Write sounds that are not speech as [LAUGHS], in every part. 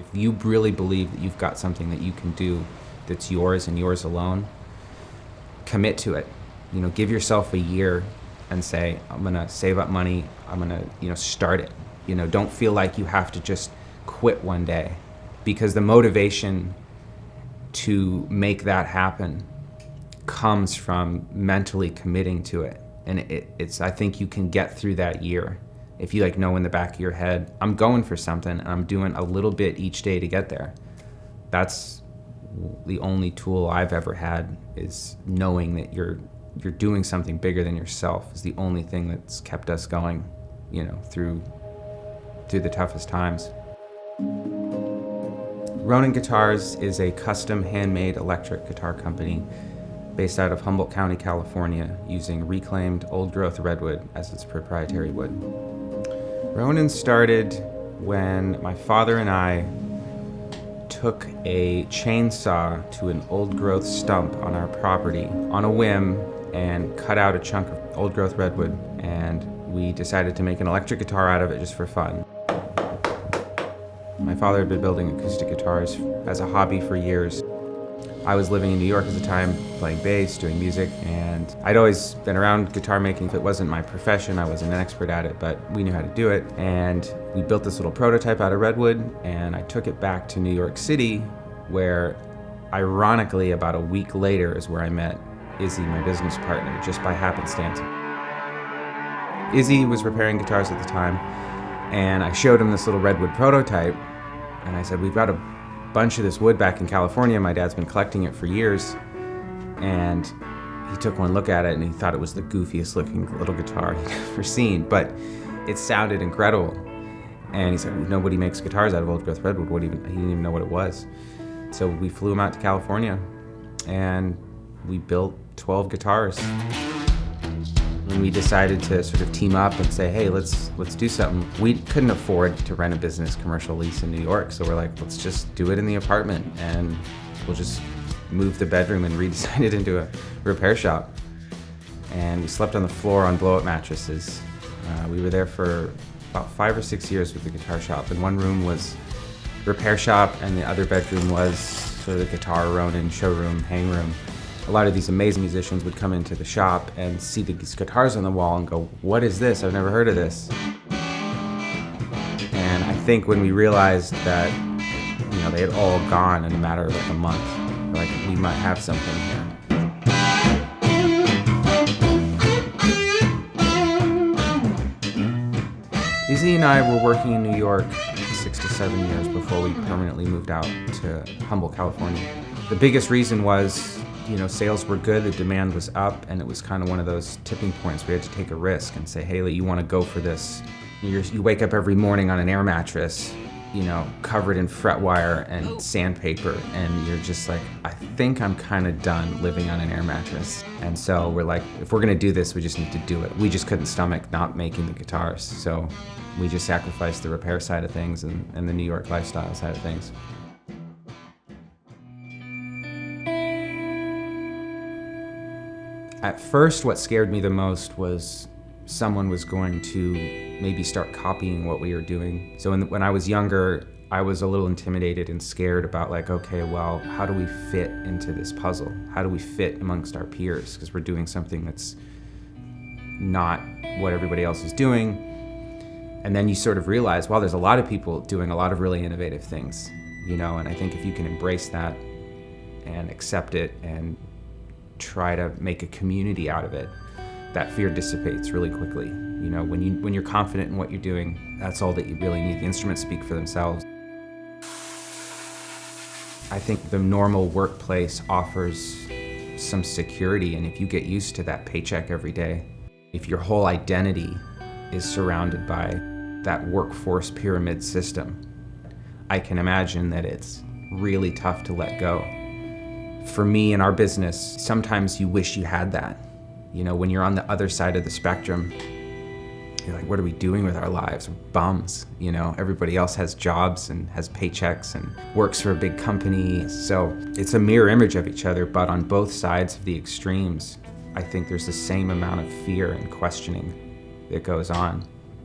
If you really believe that you've got something that you can do that's yours and yours alone, commit to it. You know, give yourself a year and say, I'm gonna save up money, I'm gonna, you know, start it. You know, don't feel like you have to just quit one day because the motivation to make that happen comes from mentally committing to it. And it, it's, I think you can get through that year if you like know in the back of your head, I'm going for something and I'm doing a little bit each day to get there. That's the only tool I've ever had is knowing that you're you're doing something bigger than yourself is the only thing that's kept us going, you know, through through the toughest times. Ronin Guitars is a custom handmade electric guitar company based out of Humboldt County, California, using reclaimed old growth redwood as its proprietary wood. Ronin started when my father and I took a chainsaw to an old growth stump on our property on a whim and cut out a chunk of old growth redwood and we decided to make an electric guitar out of it just for fun. My father had been building acoustic guitars as a hobby for years. I was living in New York at the time, playing bass, doing music, and I'd always been around guitar making. If it wasn't my profession, I wasn't an expert at it, but we knew how to do it. And we built this little prototype out of redwood, and I took it back to New York City, where ironically, about a week later is where I met Izzy, my business partner, just by happenstance. Izzy was repairing guitars at the time, and I showed him this little redwood prototype, and I said, we've got a bunch of this wood back in California. My dad's been collecting it for years. And he took one look at it and he thought it was the goofiest looking little guitar [LAUGHS] he'd ever seen, but it sounded incredible. And he said, nobody makes guitars out of old growth redwood. What even, he didn't even know what it was. So we flew him out to California and we built 12 guitars. When we decided to sort of team up and say, hey, let's let's do something, we couldn't afford to rent a business commercial lease in New York. So we're like, let's just do it in the apartment and we'll just move the bedroom and [LAUGHS] redesign it into a repair shop. And we slept on the floor on blow-up mattresses. Uh, we were there for about five or six years with the guitar shop. And one room was repair shop and the other bedroom was sort of the guitar Ronin showroom, hang room a lot of these amazing musicians would come into the shop and see these guitars on the wall and go, what is this? I've never heard of this. And I think when we realized that, you know, they had all gone in a matter of like a month, like we might have something here. Izzy and I were working in New York six to seven years before we permanently moved out to Humboldt, California. The biggest reason was you know, sales were good, the demand was up, and it was kind of one of those tipping points. We had to take a risk and say, Haley, you want to go for this. You're, you wake up every morning on an air mattress, you know, covered in fret wire and oh. sandpaper, and you're just like, I think I'm kind of done living on an air mattress. And so we're like, if we're gonna do this, we just need to do it. We just couldn't stomach not making the guitars, so we just sacrificed the repair side of things and, and the New York lifestyle side of things. At first, what scared me the most was someone was going to maybe start copying what we were doing. So when, when I was younger, I was a little intimidated and scared about like, okay, well, how do we fit into this puzzle? How do we fit amongst our peers? Because we're doing something that's not what everybody else is doing. And then you sort of realize, well, there's a lot of people doing a lot of really innovative things, you know, and I think if you can embrace that and accept it and try to make a community out of it, that fear dissipates really quickly. You know, when, you, when you're confident in what you're doing, that's all that you really need. The instruments speak for themselves. I think the normal workplace offers some security, and if you get used to that paycheck every day, if your whole identity is surrounded by that workforce pyramid system, I can imagine that it's really tough to let go. For me in our business, sometimes you wish you had that. You know, when you're on the other side of the spectrum, you're like, what are we doing with our lives? We're bums, you know? Everybody else has jobs and has paychecks and works for a big company. So it's a mirror image of each other, but on both sides of the extremes, I think there's the same amount of fear and questioning that goes on.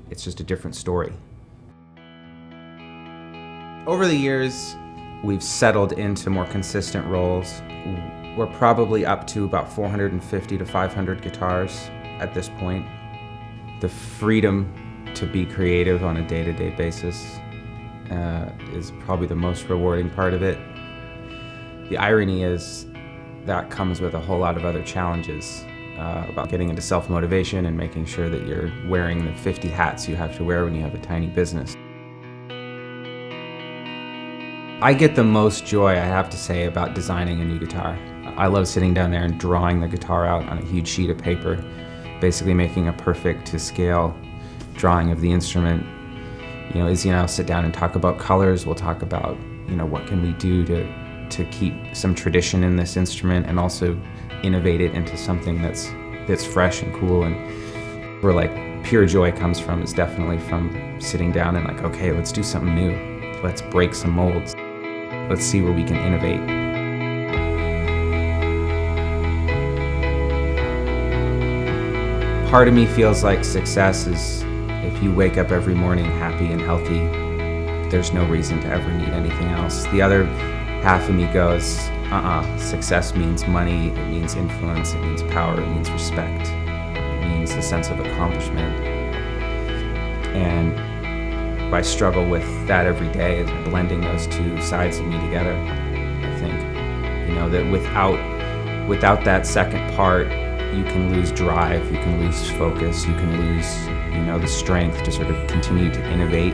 It's just a different story. Over the years, we've settled into more consistent roles. We're probably up to about 450 to 500 guitars at this point. The freedom to be creative on a day-to-day -day basis uh, is probably the most rewarding part of it. The irony is that comes with a whole lot of other challenges uh, about getting into self-motivation and making sure that you're wearing the 50 hats you have to wear when you have a tiny business. I get the most joy, I have to say, about designing a new guitar. I love sitting down there and drawing the guitar out on a huge sheet of paper, basically making a perfect to scale drawing of the instrument. You know, Izzy and I'll sit down and talk about colors, we'll talk about, you know, what can we do to, to keep some tradition in this instrument and also innovate it into something that's, that's fresh and cool and where like pure joy comes from is definitely from sitting down and like, okay, let's do something new. Let's break some molds. Let's see where we can innovate. Part of me feels like success is if you wake up every morning happy and healthy, there's no reason to ever need anything else. The other half of me goes, uh-uh, success means money, it means influence, it means power, it means respect, it means a sense of accomplishment. And I struggle with that every day is blending those two sides of me together. I think, you know, that without without that second part, you can lose drive, you can lose focus, you can lose, you know, the strength to sort of continue to innovate,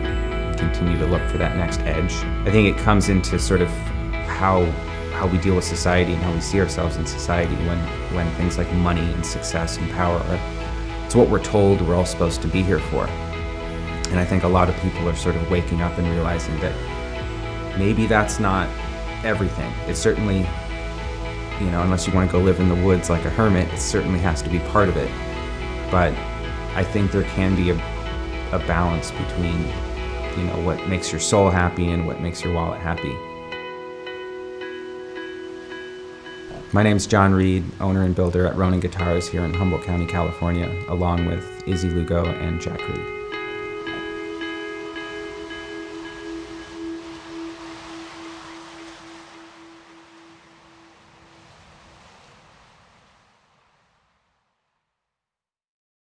continue to look for that next edge. I think it comes into sort of how how we deal with society and how we see ourselves in society when when things like money and success and power are it's what we're told we're all supposed to be here for. And I think a lot of people are sort of waking up and realizing that maybe that's not everything. It certainly, you know, unless you want to go live in the woods like a hermit, it certainly has to be part of it. But I think there can be a, a balance between, you know, what makes your soul happy and what makes your wallet happy. My name is John Reed, owner and builder at Ronin Guitars here in Humboldt County, California, along with Izzy Lugo and Jack Reed.